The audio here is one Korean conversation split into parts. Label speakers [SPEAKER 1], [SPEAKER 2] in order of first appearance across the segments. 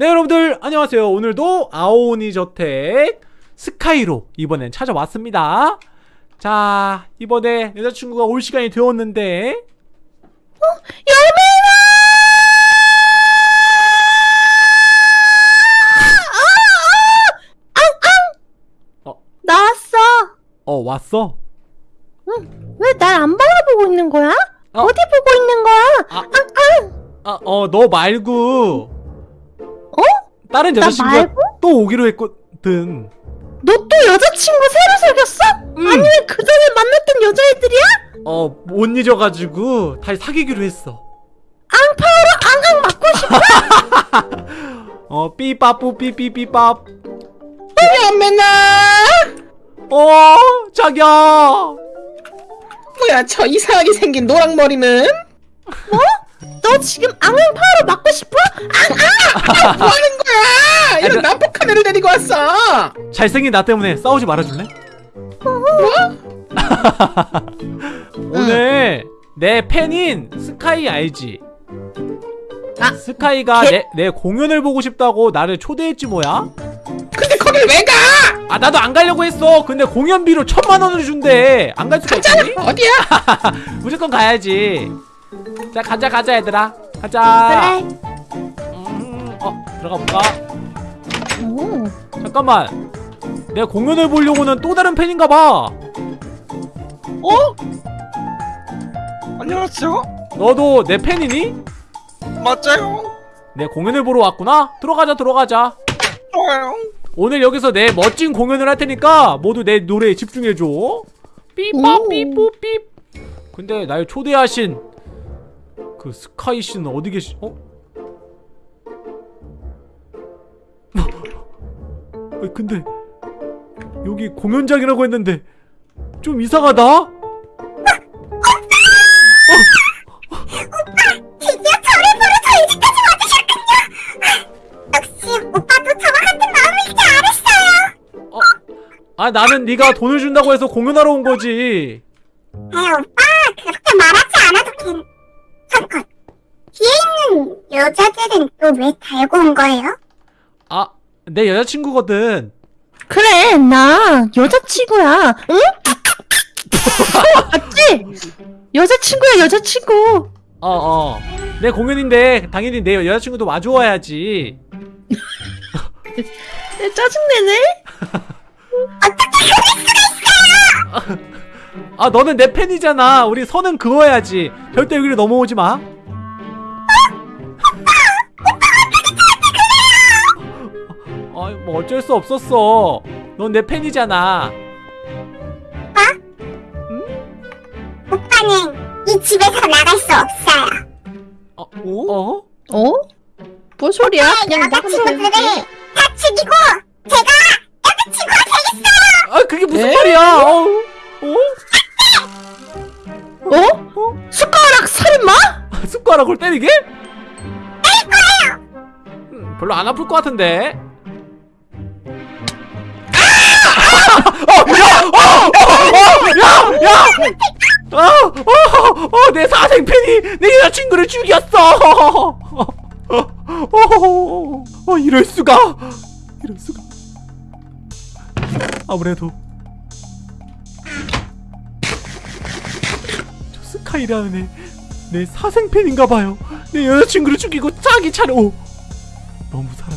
[SPEAKER 1] 네 여러분들 안녕하세요 오늘도 아오니 저택 스카이로 이번엔 찾아왔습니다 자 이번에 여자친구가 올 시간이 되었는데
[SPEAKER 2] 나왔어.
[SPEAKER 1] 어 왔어?
[SPEAKER 2] 왜날 안 바라보고 있는 거야?
[SPEAKER 1] 어.
[SPEAKER 2] 어. 디 보고 있는 거야?
[SPEAKER 1] 아, 어, 너 말고.
[SPEAKER 2] 어?
[SPEAKER 1] 다른
[SPEAKER 2] 나
[SPEAKER 1] 여자친구가? 또 오기로 했거든.
[SPEAKER 2] 너 또 여자친구 새로 사귀었어?
[SPEAKER 1] 음.
[SPEAKER 2] 아니 왜그 전에 만났던 여자애들이야?
[SPEAKER 1] 어, 못 잊어가지고 다시 사귀기로 했어.
[SPEAKER 2] 앙파오로 앙앙 맞고 싶어?
[SPEAKER 1] 어, 삐빠뿌 삐삐삐밥.
[SPEAKER 3] 야매나
[SPEAKER 1] 어, 자기야.
[SPEAKER 3] 뭐야 저 이상하게 생긴 노랑머리는
[SPEAKER 2] 너 지금 앙앙파오로 맞고 싶어? 앙앙!
[SPEAKER 3] 뭐 하는 거야 이런 난폭한 애를 데리고 왔어.
[SPEAKER 1] 잘생긴 나 때문에 싸우지 말아줄래? 오늘 내 팬인 스카이 알지?
[SPEAKER 2] 아,
[SPEAKER 1] 스카이가
[SPEAKER 2] 걔-
[SPEAKER 1] 내, 내 공연을 보고 싶다고 나를 초대했지 뭐야?
[SPEAKER 3] 근데 거길 왜 가?
[SPEAKER 1] 아 나도 안 가려고 했어. 근데 공연비로 천만 원을 준대. 안 갈 수가 있니?
[SPEAKER 3] 어디야?
[SPEAKER 1] 무조건 가야지. 자 가자 가자 얘들아. 가자.
[SPEAKER 2] 그래.
[SPEAKER 1] 음, 어 들어가 볼까?
[SPEAKER 2] 오.
[SPEAKER 1] 잠깐만 내 공연을 보려고는 또 다른 팬인가 봐
[SPEAKER 4] 어? 안녕하세요.
[SPEAKER 1] 너도 내 팬이니?
[SPEAKER 4] 맞아요.
[SPEAKER 1] 내 공연을 보러 왔구나? 들어가자 들어가자
[SPEAKER 4] 좋아요.
[SPEAKER 1] 오늘 여기서 내 멋진 공연을 할 테니까 모두 내 노래에 집중해줘 삐빠
[SPEAKER 2] 오.
[SPEAKER 1] 삐뽀 삐 근데 날 초대하신 그 스카이 씨는 어디 계시.. 어? 근데 여기 공연장이라고 했는데 좀 이상하다?
[SPEAKER 5] 드디어 저를 보러 저 이제까지 와주셨군요. 역시 오빠도 저와 같은 마음일 줄 알았어요.
[SPEAKER 1] 아 나는 네가 돈을 준다고 해서 공연하러 온 거지
[SPEAKER 5] 아 오빠 그렇게 말하지 않아도 괜. 잠깐. 뒤에 있는 여자들은 또 왜 달고 온 거예요?
[SPEAKER 1] 아 내 여자친구거든.
[SPEAKER 2] 그래 나 여자친구야. 응? 어, 맞지? 여자친구야 여자친구.
[SPEAKER 1] 어어. 내 공연인데 당연히 내 여자친구도 와주어야지.
[SPEAKER 2] 내 짜증내네?
[SPEAKER 1] 아 너는 내 팬이잖아. 우리 선은 그어야지. 절대 여기를 넘어오지 마 뭐 어쩔 수 없었어 넌 내 팬이잖아
[SPEAKER 5] 오빠는 이 집에서 나갈 수 없어요.
[SPEAKER 1] 어? 어?
[SPEAKER 2] 어? 뭔 소리야? 그냥
[SPEAKER 5] 여자친구들을 다 죽이고 제가 여자친구가 되겠어요.
[SPEAKER 1] 아 그게 무슨
[SPEAKER 2] 에?
[SPEAKER 1] 말이야 어? 어?
[SPEAKER 2] 어? 숟가락 살인마?
[SPEAKER 1] 숟가락을 때리게? 음, 별로 안 아플 것 같은데 어내 사생 팬이 내 여자친구를 죽였어 어, 어, 이럴 수가 이럴 수가 아무래도 저 스카이라는 애 내 사생 팬인가 봐요. 내 여자친구를 죽이고 자기 차로 오! 너무 사랑해.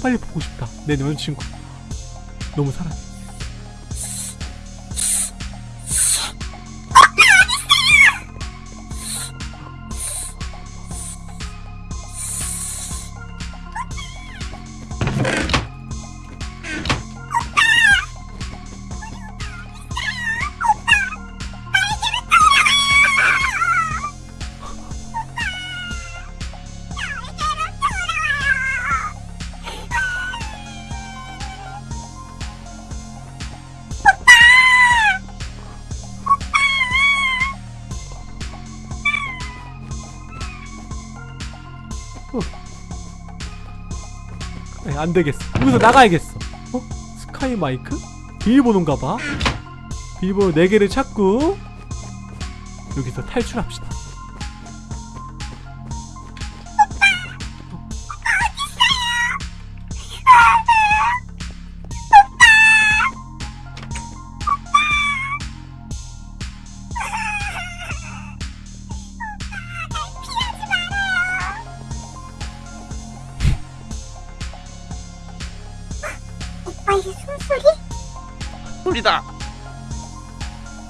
[SPEAKER 1] 빨리 보고 싶다. 내 여자친구 너무 사랑해. 안 되겠어. 여기서 나가야겠어. 어? 스카이 마이크? 비밀번호인가 봐. 비밀번호 4개를 찾고 여기서 탈출합시다.
[SPEAKER 4] 소리다.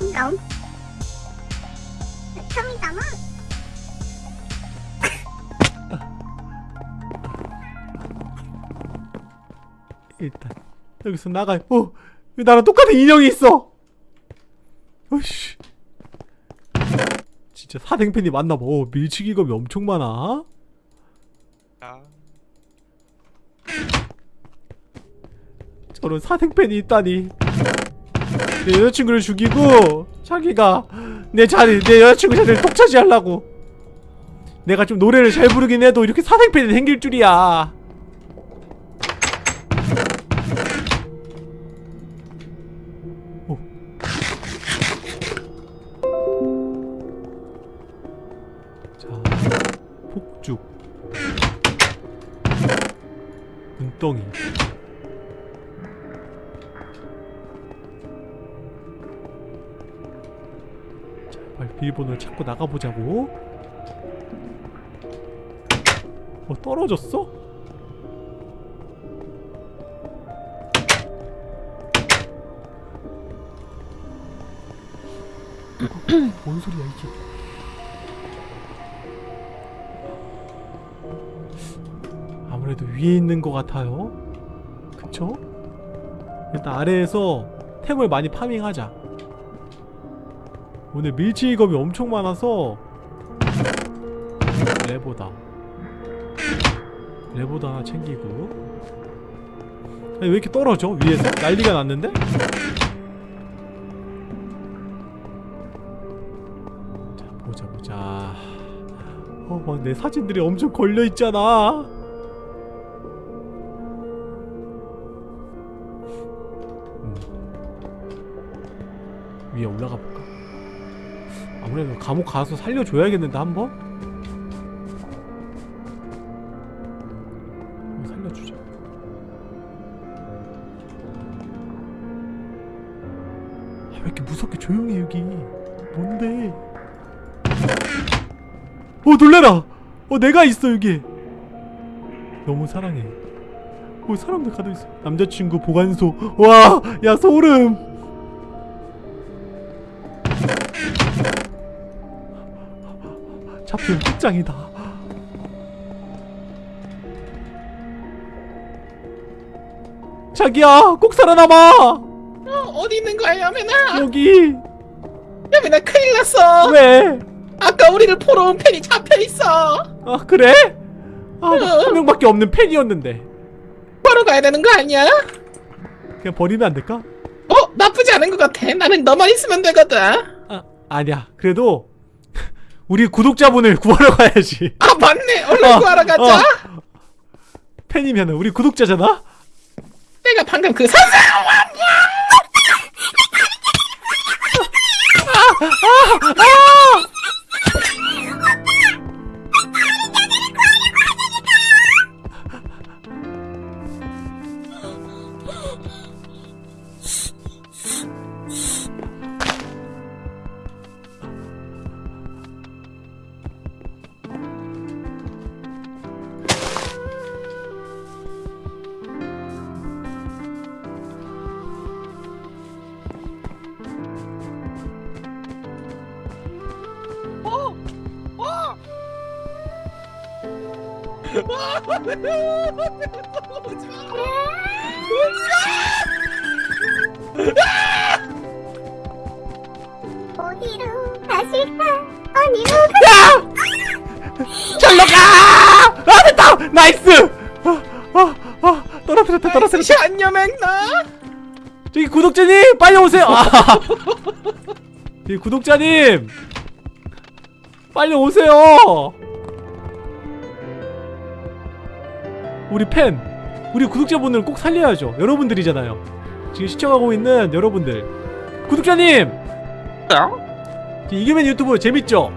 [SPEAKER 5] 이런. 처음이다마.
[SPEAKER 1] 일단 여기서 나가. 어, 왜 나랑 똑같은 인형이 있어? 어이씨. 진짜 사생팬이 맞나봐. 어, 밀치기검이 엄청 많아.
[SPEAKER 4] 야,
[SPEAKER 1] 저런 사생팬이 있다니. 내 여자친구를 죽이고 자기가 내 자리, 내 여자친구 자리를 독차지하려고. 내가 좀 노래를 잘 부르긴 해도 이렇게 사생팬이 생길 줄이야. 오. 자, 폭죽. 눈덩이. 비밀번호를 찾고 나가보자고. 어, 떨어졌어? 뭔 소리야 이게? 아무래도 위에 있는 것 같아요. 그쵸? 일단 아래에서 템을 많이 파밍하자. 오늘 밀치기검이 엄청 많아서 레보다 레보다 하나 챙기고 아니 왜 이렇게 떨어져 위에서? 난리가 났는데? 자 보자 보자 어막 내 사진들이 엄청 걸려있잖아 음. 위에 올라가 볼까? 아무래도 감옥 가서 살려줘야겠는데 한번? 살려주자. 아, 왜 이렇게 무섭게 조용해 여기? 뭔데? 어 놀래라! 어 내가 있어 여기! 너무 사랑해. 어 사람들 가둬있어. 남자친구 보관소. 와야 소름 잡히면 끝장이다. 자기야, 꼭 살아남아.
[SPEAKER 3] 어, 어디 있는 거야 야매나?
[SPEAKER 1] 여기
[SPEAKER 3] 야매나 큰일 났어.
[SPEAKER 1] 왜?
[SPEAKER 3] 아까 우리를 포로 온 팬이 잡혀 있어.
[SPEAKER 1] 아 그래? 아, 나한 명밖에 없는 팬이었는데
[SPEAKER 3] 바로 가야 되는 거 아니야?
[SPEAKER 1] 그냥 버리면 안 될까?
[SPEAKER 3] 어 나쁘지 않은 것 같아. 나는 너만 있으면 되거든.
[SPEAKER 1] 아 아니야. 그래도 우리 구독자분을 구하러 가야지.
[SPEAKER 3] 아 맞네. 얼른
[SPEAKER 1] 어,
[SPEAKER 3] 구하러 가자.
[SPEAKER 1] 어. 팬이면 우리 구독자잖아.
[SPEAKER 3] 내가 방금 그 선생.
[SPEAKER 5] 어디로 가실까? 어디로
[SPEAKER 1] 절로 가! 아 됐다! nice! 아, 아, 아, 떨어뜨렸다 떨어뜨렸다.
[SPEAKER 3] 샷 여맹나.
[SPEAKER 1] 저기 구독자님 빨리 오세요. 아. 저기 구독자님 빨리 오세요. 우리 팬, 우리 구독자분들 꼭 살려야죠. 여러분들이잖아요. 지금 시청하고 있는 여러분들. 구독자님,
[SPEAKER 4] 야?
[SPEAKER 1] 이기면 유튜브 재밌죠?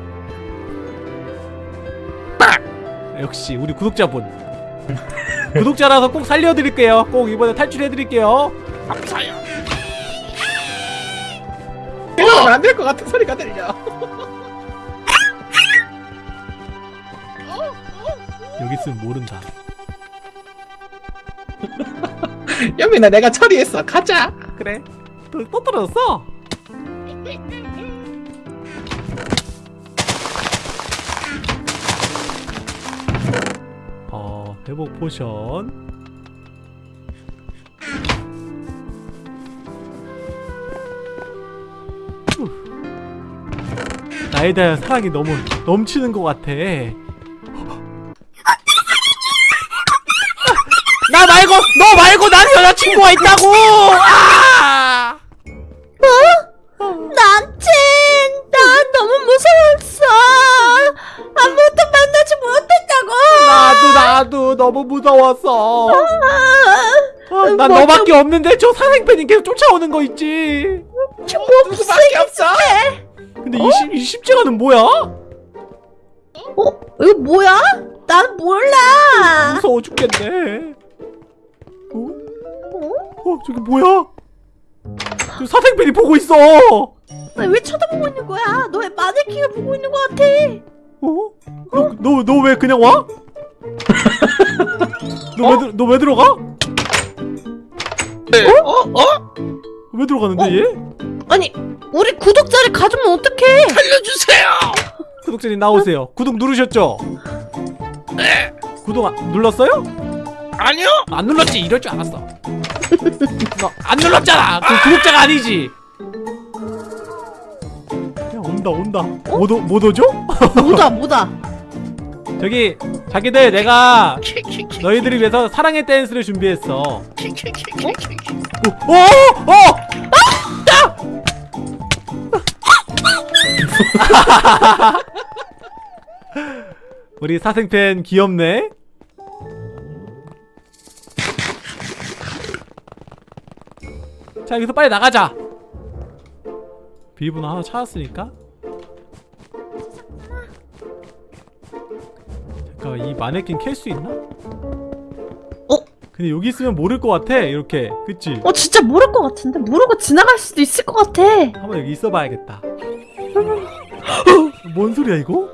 [SPEAKER 1] 역시 우리 구독자분. 구독자라서 꼭 살려드릴게요. 꼭 이번에 탈출해드릴게요.
[SPEAKER 4] 감사해요.
[SPEAKER 3] 이러면 안될 것 같은 소리가 들려.
[SPEAKER 1] 여기 있으면 모른다.
[SPEAKER 3] 여민아 내가 처리했어. 가자.
[SPEAKER 1] 그래. 또, 또 떨어졌어? 어 회복 potion. 후. 나에 대한 사랑이 너무 넘치는 것 같아 나 말고 너 말고 나는 여자친구가 있다고 아!
[SPEAKER 2] 남친, 나 너무 무서웠어. 아무것도 만나지 못했다고.
[SPEAKER 1] 나도 나도 너무 무서웠어 아, 난
[SPEAKER 2] 뭐
[SPEAKER 1] 너밖에 없는데 저 사생팬이 계속 쫓아오는 거 있지
[SPEAKER 3] 누구밖에 없어
[SPEAKER 1] 근데 이, 십, 이 십자가는 뭐야?
[SPEAKER 2] 어, 이거 뭐야? 난 몰라.
[SPEAKER 1] 무서워 죽겠네 어?
[SPEAKER 2] 어?
[SPEAKER 1] 어 저기 뭐야? 저 사생팬이 보고 있어
[SPEAKER 2] 나 왜 쳐다보고 있는 거야? 너왜 마네킹을 보고 있는 거 같아?
[SPEAKER 1] 어? 너너왜 그냥 와? 너왜너왜 들어가?
[SPEAKER 4] 네. 어? 어?
[SPEAKER 1] 왜 들어가는데 얘?
[SPEAKER 2] 아니, 우리 구독자를 가두면 어떡해?
[SPEAKER 4] 살려주세요.
[SPEAKER 1] 구독자님 나오세요. 구독 누르셨죠?
[SPEAKER 4] 네.
[SPEAKER 1] 구독 안, 눌렀어요?
[SPEAKER 4] 아니요.
[SPEAKER 1] 안 눌렀지. 이럴 줄 알았어. 너안 눌렀잖아. 그 구독자가 아니지. 야 온다 온다. 못, 오, 못 오죠?
[SPEAKER 2] 뭐다, 뭐다.
[SPEAKER 1] 저기 자기들 내가 너희들을 위해서 사랑의 댄스를 준비했어. 어? 오! 오! 어! 우리 사생팬 귀엽네. 자 여기서 빨리 나가자. 비밀번호 하나 찾았으니까. 잠깐 이 마네킹 캘 수 있나?
[SPEAKER 2] 어?
[SPEAKER 1] 근데 여기 있으면 모를 것 같아 이렇게 그치?
[SPEAKER 2] 어, 진짜 모를 것 같은데? 모르고 지나갈 수도 있을 것 같아.
[SPEAKER 1] 한번 여기 있어봐야겠다. 뭔 소리야 이거?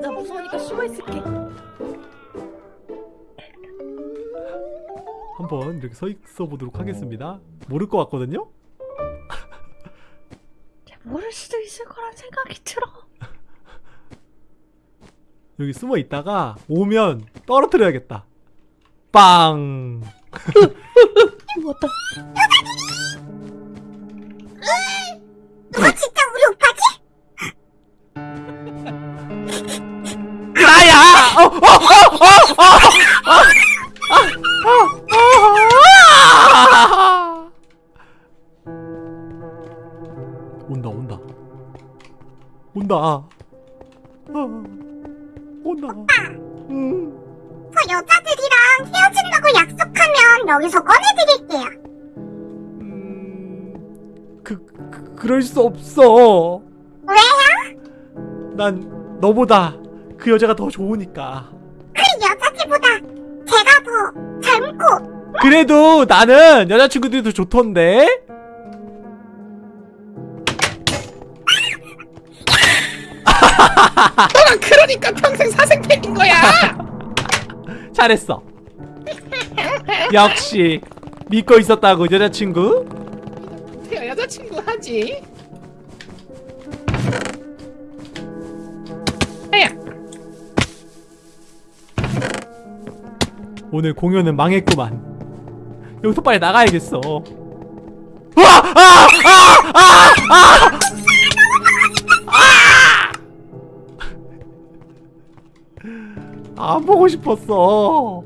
[SPEAKER 2] 나 무서우니까 숨어 있을게.
[SPEAKER 1] 한번 이렇게 서 있어 보도록 하겠습니다. 모를 것 같거든요.
[SPEAKER 2] 모를 수도 있을 거란 생각이 들어.
[SPEAKER 1] 여기 숨어 있다가 오면 떨어뜨려야겠다. 빵.
[SPEAKER 2] 뭐다.
[SPEAKER 5] 너 진짜 우리 오빠
[SPEAKER 1] 그 그럴 수 없어.
[SPEAKER 5] 왜요?
[SPEAKER 1] 난 너보다 그 여자가 더 좋으니까.
[SPEAKER 5] 그 여자들보다 제가 더 젊고
[SPEAKER 1] 그래도 나는 여자친구들이 더 좋던데.
[SPEAKER 3] 너랑 그러니까 평생 사생팬인 거야
[SPEAKER 1] 잘했어. 역시 믿고 있었다고 여자친구.
[SPEAKER 3] 하지 아야
[SPEAKER 1] 오늘 공연은 망했구만. 여기서 빨리 나가야겠어. 아! 아! 아! 아! 아! 아! 안 보고 싶었어.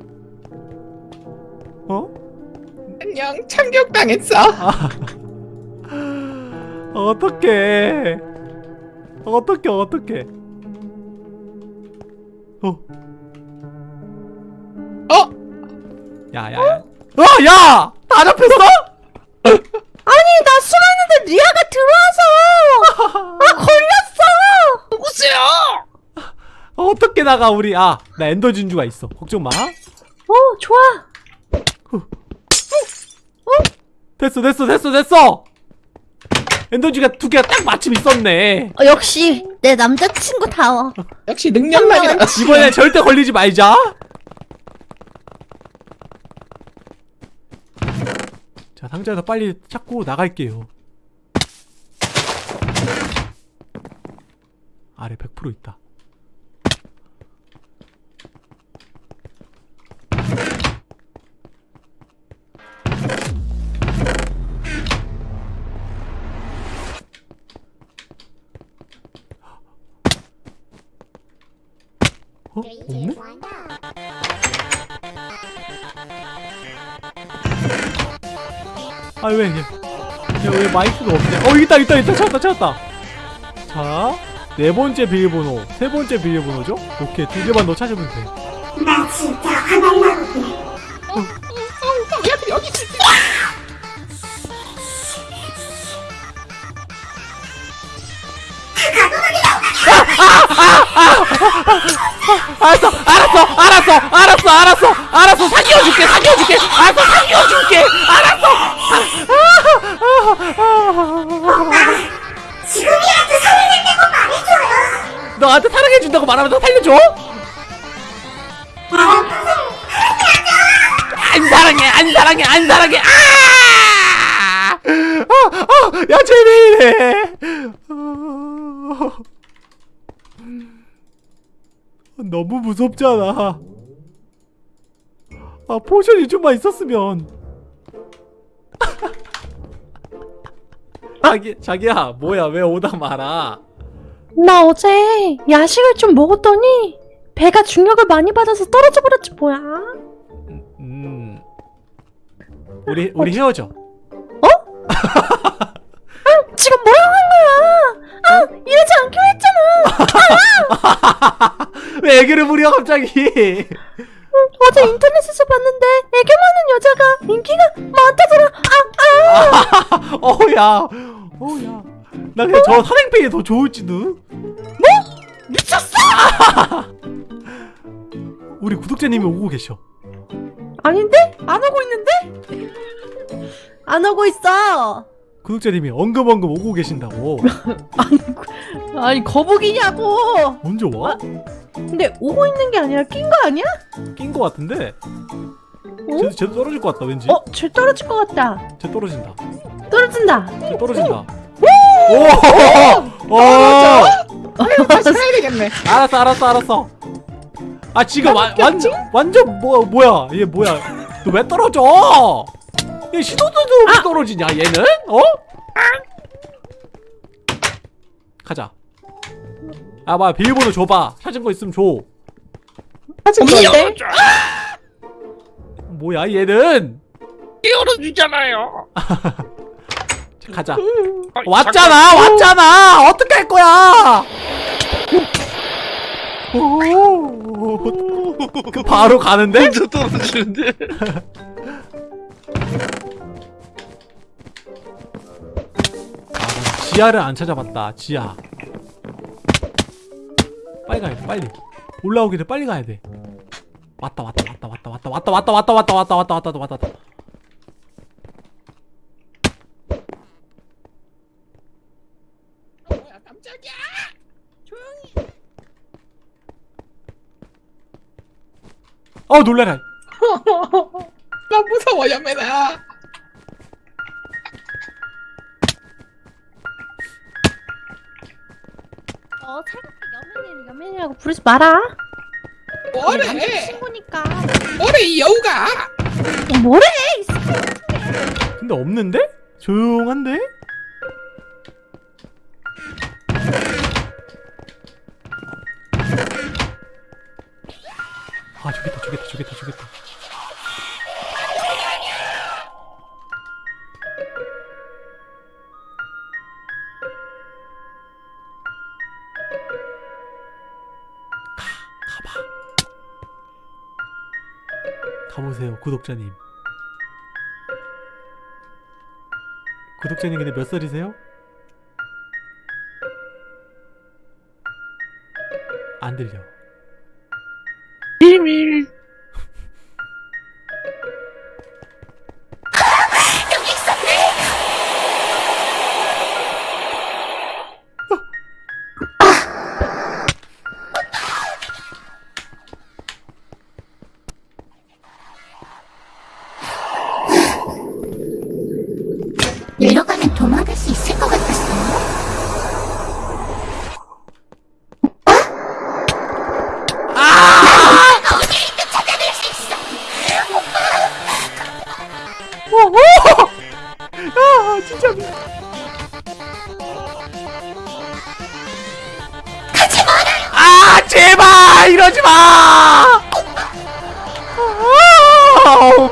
[SPEAKER 1] 어?
[SPEAKER 3] 안녕 참교육당했어
[SPEAKER 1] 아. 어떡해. 어떡해, 어떡해. 어,
[SPEAKER 3] 어?
[SPEAKER 1] 야, 야, 야. 어, 야! 다 잡혔어?
[SPEAKER 2] 아니, 나 숨었는데 리아가 들어와서! 아, 걸렸어!
[SPEAKER 4] 누구세요?
[SPEAKER 1] 어떻게 나가, 우리. 아, 나 엔더 진주가 있어. 걱정 마.
[SPEAKER 2] 어, 좋아.
[SPEAKER 1] 됐어, 됐어, 됐어, 됐어! 엔더지가 두 개가 딱 마침 있었네.
[SPEAKER 2] 어, 역시, 내 남자친구 다워.
[SPEAKER 3] 역시 능력만이라
[SPEAKER 1] 이번에 절대 걸리지 말자. 자 상자에서 빨리 찾고 나갈게요 아래 100% 있다 어? 없네? 아 왜? 야왜 마이크가 없냐? 어 있다 있다 있다 찾았다 찾았다. 자, 네 번째 비밀번호, 세 번째 비밀번호죠? 오케이 두 개만 더 찾으면 돼.
[SPEAKER 5] 나 진짜 화날라고 그래.
[SPEAKER 3] 얘들 여기 있을 때.
[SPEAKER 1] 알았어, 알았어, 알았어, 알았어, 알았어, 알았어, 사귀어줄게, 사귀어줄게, 알았어, 사귀어줄게, 알았어.
[SPEAKER 5] 지금이라도 살려낸다고 말해줘요.
[SPEAKER 1] 너한테 사랑해준다고 말하면 너 살려줘? 안 사랑해, 안 사랑해, 안 사랑해. 아! 아, 아, 야, 제비네. 어. 너무 무섭잖아. 아, 포션이 좀만 있었으면. 자기, 자기야, 뭐야, 왜 오다 말아?
[SPEAKER 2] 나 어제 야식을 좀 먹었더니 배가 중력을 많이 받아서 떨어져 버렸지 뭐야.
[SPEAKER 1] 음. 우리 우리 헤어져.
[SPEAKER 2] 지
[SPEAKER 1] 왜 애교를 부려 갑자기?
[SPEAKER 2] 어제 인터넷에서 봤는데 애교 많은 여자가 인기가 많다더라. 아, 아.
[SPEAKER 1] 어야, 어야. 나 그냥 저 산행페이 더 좋을지도.
[SPEAKER 2] 미쳤어?
[SPEAKER 1] 우리 구독자님이 오고 계셔.
[SPEAKER 2] 아닌데? 안 하고 있는데? 안 하고 있어.
[SPEAKER 1] 구독자님이 엉금엉금 오고 계신다고.
[SPEAKER 2] 아니 거북이냐고.
[SPEAKER 1] 언제 와?
[SPEAKER 2] 근데 오고 있는 게 아니라 낀 거 아니야?
[SPEAKER 1] 낀 거 같은데.
[SPEAKER 2] 어?
[SPEAKER 1] 쟤도, 쟤도 떨어질 것 같다 왠지.
[SPEAKER 2] 어, 쟤 떨어질 것 같다.
[SPEAKER 1] 쟤 떨어진다.
[SPEAKER 2] 떨어진다.
[SPEAKER 1] 쟤 떨어진다. 오! 오!
[SPEAKER 3] 아유, 다시 살아야 되겠네.
[SPEAKER 1] 알았어 알았어 알았어 아 지금 와, 완전 완전 뭐 뭐야 얘 뭐야 너 왜 떨어져 얘 시도도 없이 떨어지냐 얘는 어 가자 아 뭐야 비밀번호 줘봐 찾은 거 있으면 줘
[SPEAKER 2] 아직 뭔데?
[SPEAKER 1] 뭐야 얘는
[SPEAKER 4] 띄워주잖아요.
[SPEAKER 1] 자, 가자
[SPEAKER 4] 아,
[SPEAKER 1] 왔잖아 왔잖아 어떻게 할 거야 그 바로 가는데
[SPEAKER 4] 먼저 떨어지는데.
[SPEAKER 1] 아, 난 지하를 안 찾아봤다. 지하. 빨리 가야 돼. 빨리. 올라오기 전 빨리 가야 돼. 왔다 왔다 왔다 왔다 왔다 왔다 왔다 왔다 왔다 왔다 왔다 왔다 왔다 왔다.
[SPEAKER 3] 뭐야, 깜짝이야.
[SPEAKER 1] 어 놀래라.
[SPEAKER 3] 나 무서워, 연매나.
[SPEAKER 2] 부르지 마라.
[SPEAKER 3] 뭐래?
[SPEAKER 2] 친구니까.
[SPEAKER 3] 뭐래, 이 여우가.
[SPEAKER 2] 어, 뭐래?
[SPEAKER 1] 근데 없는데? 조용한데? 구독자님. 구독자님 근데 몇 살이세요? 안 들려.
[SPEAKER 4] 비밀.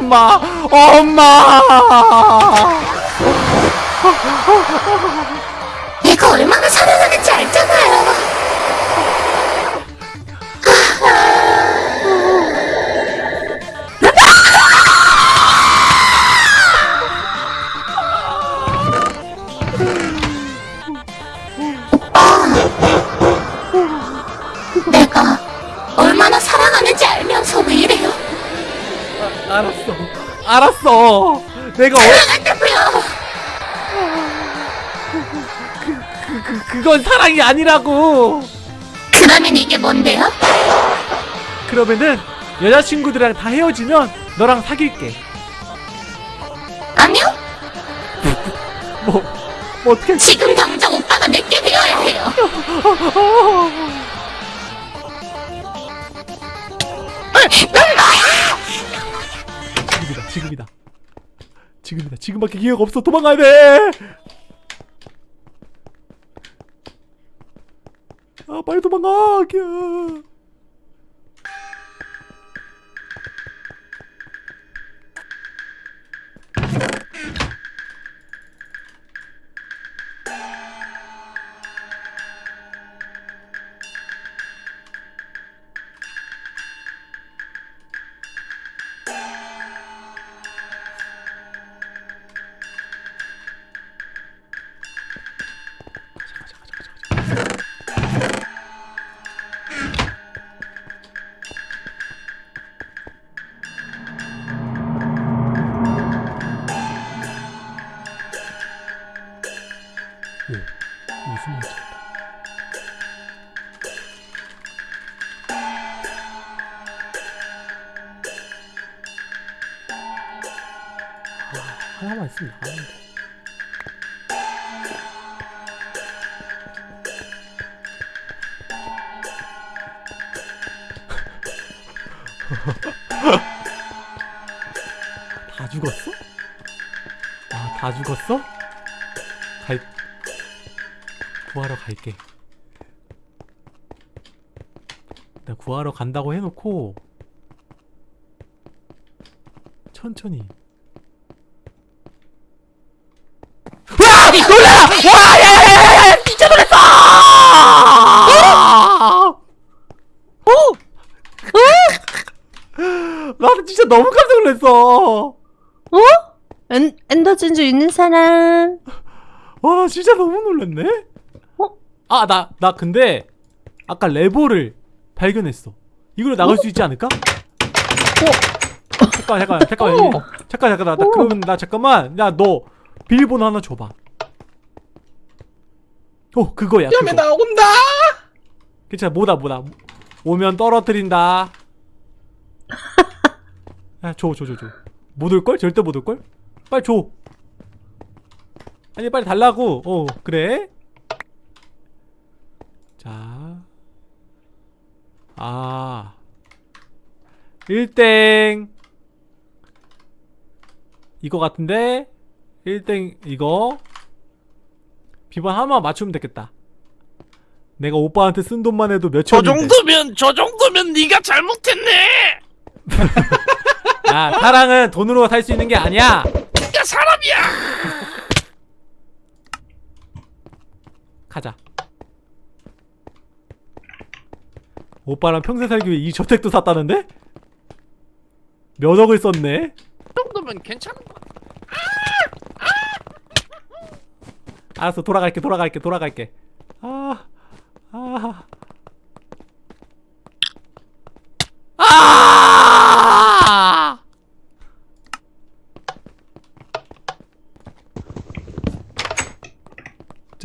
[SPEAKER 1] 엄마, 엄마! 알았어. 내가 어,
[SPEAKER 5] 사랑한다고요.
[SPEAKER 1] 그, 그, 그건 사랑이 아니라고.
[SPEAKER 5] 그러면 이게 뭔데요?
[SPEAKER 1] 그러면은 여자친구들이랑 다 헤어지면 너랑 사귈게.
[SPEAKER 5] 아니요.
[SPEAKER 1] 뭐, 뭐 어떻게?
[SPEAKER 5] 지금 당장 오빠가 내게 되어야 해요.
[SPEAKER 1] 지금이다, 지금이다. 지금밖에 기회가 없어. 도망가야 돼. 아, 빨리 도망가. 기야. 하나만 있으면 나가는데. 다 죽었어? 아, 다 죽었어? 갈, 구하러 갈게. 나 구하러 간다고 해놓고 천천히. 와! 놀라! 와! 야야야야야! 진짜 놀랐어! 어? 나는 진짜 너무 깜짝 놀랐어.
[SPEAKER 2] 어? 엔, 엔더 진주 있는 사람.
[SPEAKER 1] 와, 나 진짜 너무 놀랐네.
[SPEAKER 2] 어?
[SPEAKER 1] 아, 나, 나 근데 아까 레버를 발견했어. 이걸로 나갈 수 있지 않을까? 잠깐, 잠깐, 잠깐,
[SPEAKER 2] 어.
[SPEAKER 1] 잠깐, 잠깐, 나, 나
[SPEAKER 2] 어.
[SPEAKER 1] 그러면 나 잠깐만, 야, 너 비밀번호 하나 줘봐. 어, 그거야. 그거.
[SPEAKER 3] 나온다.
[SPEAKER 1] 괜찮아, 뭐다, 뭐다. 오면 떨어뜨린다. 야, 줘, 줘, 줘, 줘. 못 올걸? 절대 못 올걸? 빨리 줘. 아니, 빨리 달라고. 어, 그래. 자. 아. 1땡. 이거 같은데? 1땡, 이거. 비번 하나만 맞추면 되겠다. 내가 오빠한테 쓴 돈만 해도
[SPEAKER 4] 저
[SPEAKER 1] 몇천인데.
[SPEAKER 4] 정도면 저 정도면 네가 잘못했네.
[SPEAKER 1] 야, 사랑은 돈으로 살 수 있는 게 아니야.
[SPEAKER 4] 네가 사람이야.
[SPEAKER 1] 가자. 오빠랑 평생 살기 위해 이 저택도 샀다는데? 몇 억을 썼네?
[SPEAKER 4] 그 정도면 괜찮은 거.
[SPEAKER 1] 알았어, 돌아갈게, 돌아갈게, 돌아갈게. 아, 아. 아!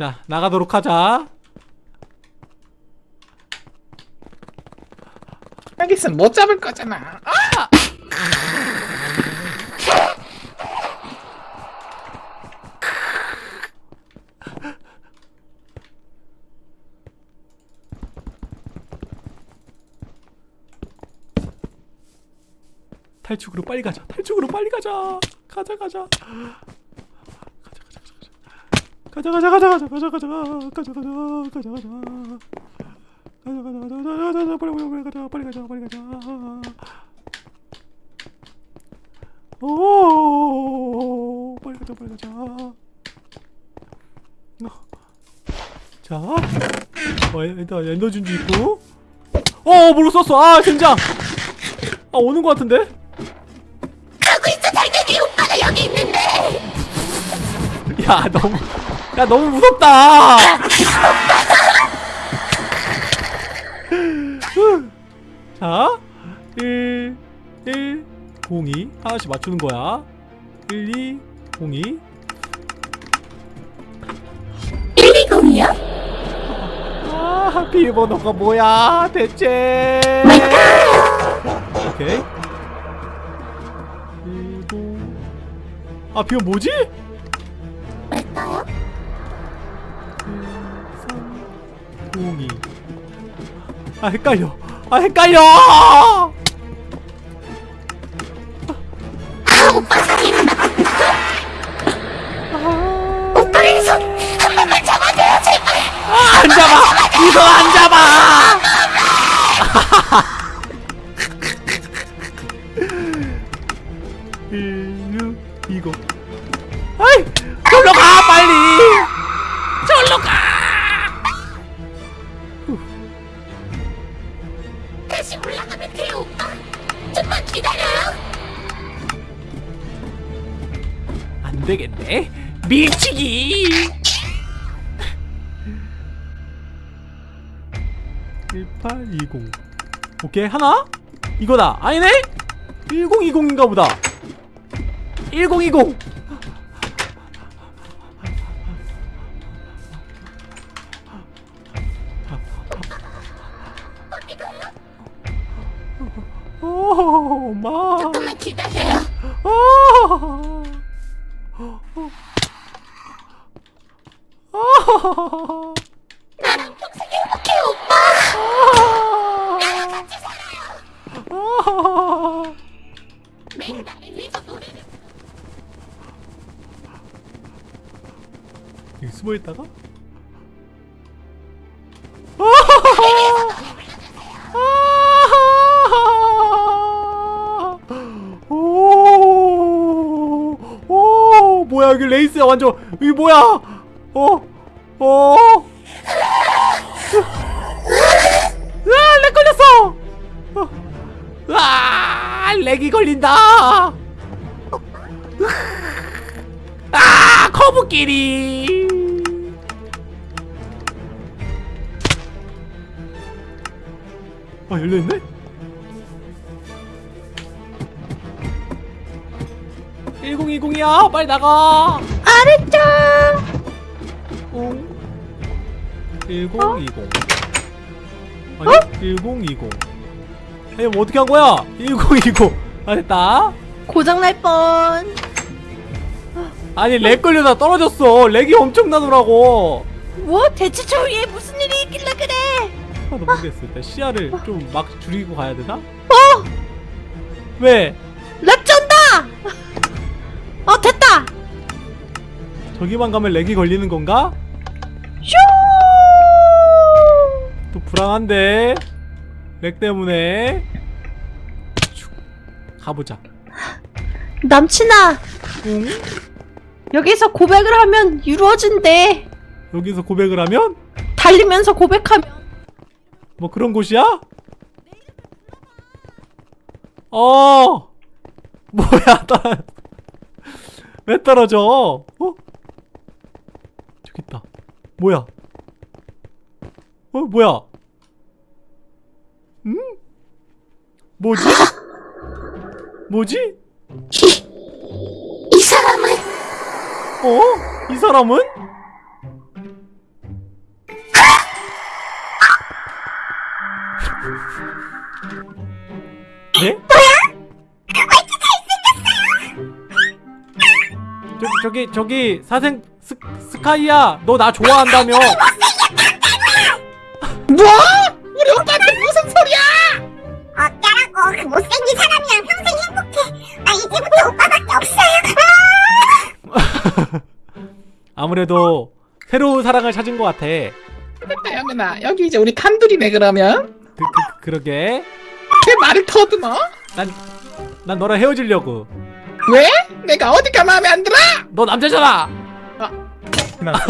[SPEAKER 1] 자, 나가도록 하자.
[SPEAKER 3] 있으면 못 잡을 거잖아. 아!
[SPEAKER 1] 탈출구로 빨리 가자. 탈출구로 빨리 가자. 가자 가자. 가자 가자 가자 가자. 가자 가자 가자 가자 가자 가자 가자 가자 가자 가자 가자 가자 가자 가자 빨리 빨리 빨리 가자 빨리 가자 빨리 가자 오 빨리 가자 빨리 가자 어. 자 어, 일단 엔더준주 있고 어 뭘로 썼어 아 젠장 아 오는 거 같은데
[SPEAKER 5] 하고 있어 당연히 오빠가 여기 있는데
[SPEAKER 1] 야 너무 야 너무 무섭다. 자 1, 1, 0, 2 하나씩 맞추는 거야. 1, 2, 0, 2
[SPEAKER 5] 120이요?
[SPEAKER 1] 아 비밀번호가 뭐야 대체? 오케이. 1, 0 아 비밀 뭐지? 02. 아 헷갈려. 아 헷갈려.
[SPEAKER 5] 오빠의 손 손만 잡아줘요 제발
[SPEAKER 1] 안 잡아. 이거 안 잡아. 일육 이거. 아이 절로 가 빨리. 되겠네. 밀치기. 1820 오케이 하나? 이거다. 아니네? 1020인가 보다. 1020 오, 엄마.
[SPEAKER 5] 좀만 기다려요
[SPEAKER 1] 아. 아.
[SPEAKER 5] 나랑 평생 행복해 오빠.
[SPEAKER 1] 아.
[SPEAKER 5] 매일 나를 위해서 노래를
[SPEAKER 1] 여기 숨어 있다가? 뭐야 여기 레이스야 완전 여기 뭐야? 어, 어. 아, 렉 걸렸어. 어. 아, 렉이 걸린다. 아, 거북끼리. 아, 열려있네? (1020이야) 빨리 나가
[SPEAKER 2] 알았죠.
[SPEAKER 1] 응. 1020 아니 1020 아니 뭐 어떻게 한 거야 1020 아 됐다
[SPEAKER 2] 고장 날 뻔.
[SPEAKER 1] 아니 렉 걸려다 떨어졌어 렉이 엄청나더라고
[SPEAKER 2] 뭐 대체 저 위에 무슨 일이 있길래 그래?
[SPEAKER 1] 하나도 모르겠어 일단 시야를 좀 막 줄이고 가야 되나? 어! 왜?
[SPEAKER 2] lag 쩐다. 어 됐다.
[SPEAKER 1] 저기만 가면 lag이 걸리는 건가?
[SPEAKER 2] 슈.
[SPEAKER 1] 또 불안한데 lag 때문에 슉. 가보자
[SPEAKER 2] 남친아
[SPEAKER 1] 응?
[SPEAKER 2] 여기서 고백을 하면 이루어진대.
[SPEAKER 1] 여기서 고백을 하면?
[SPEAKER 2] 달리면서 고백하면
[SPEAKER 1] 뭐 그런 곳이야? 어 뭐야 떨어 왜 떨어져 어? 저기 있다 뭐야 어 뭐야 음? 뭐지? 뭐지?
[SPEAKER 5] 이 사람은
[SPEAKER 1] 어? 이 사람은? 네? 저, 저기 저기 사생 스, 스카이야 너 나 좋아한다며
[SPEAKER 3] 뭐?
[SPEAKER 5] 그 못생긴 사람이랑 평생 행복해 나 이제부터 오빠밖에 없어요
[SPEAKER 1] 아무래도 새로운 사랑을 찾은 것 같아
[SPEAKER 3] 됐다 어머나 여기 이제 우리 단둘이네 그러면
[SPEAKER 1] 그, 그, 그러게
[SPEAKER 3] 왜 말을 더듬어?
[SPEAKER 1] 난, 난 너랑 헤어지려고
[SPEAKER 3] 왜? 내가 어디가 마음에 안 들어?
[SPEAKER 1] 너 남자잖아
[SPEAKER 3] 그만.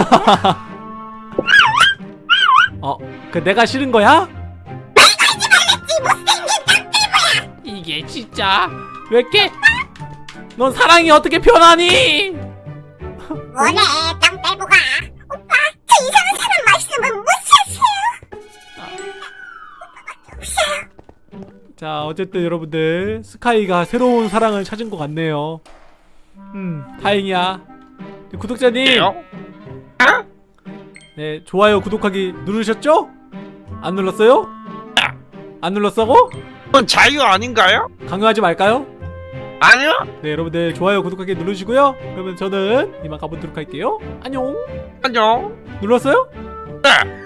[SPEAKER 1] 어, 그 내가 싫은 거야? 이게 진짜 왜 이렇게 넌 사랑이 어떻게 변하니?
[SPEAKER 5] 뭐래 땅 빼고 가 오빠 저 이상한 사람 말씀은 못 샀어요
[SPEAKER 1] 자, 어쨌든 여러분들 스카이가 새로운 사랑을 찾은 것 같네요. 음, 다행이야. 구독자님, 네 좋아요, 구독하기 누르셨죠? 안 눌렀어요? 안 눌렀어고?
[SPEAKER 4] 그건 자유 아닌가요?
[SPEAKER 1] 강요하지 말까요?
[SPEAKER 4] 아니요.
[SPEAKER 1] 네, 여러분들 좋아요, 구독하기 누르시고요. 그러면 저는 이만 가보도록 할게요. 안녕.
[SPEAKER 4] 안녕.
[SPEAKER 1] 눌렀어요?
[SPEAKER 4] 네.